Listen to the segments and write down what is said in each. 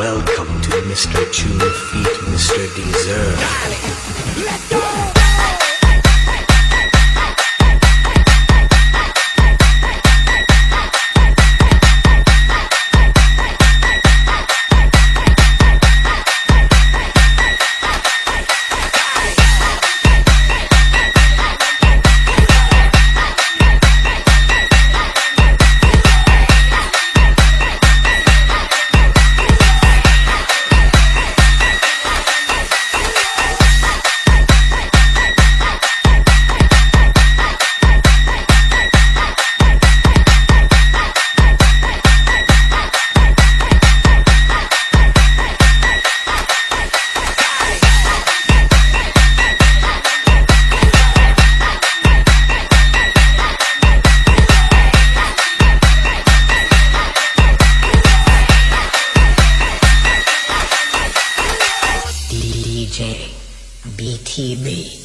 Welcome to Mr. Chew Feet, Mr. Deserve. TV.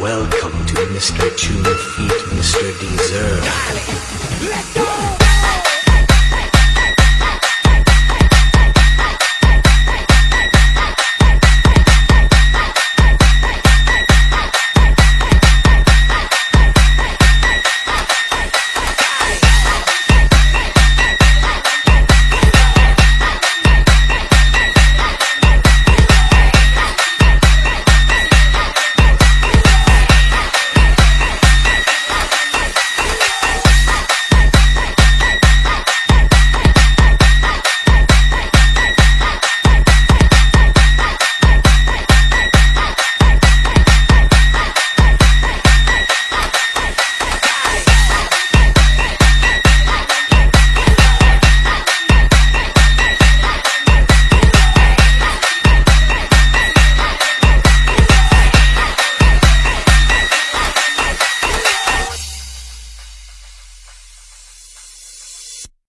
Welcome to Mr. Tune Feet, Mr. Dessert. Darling, let's go!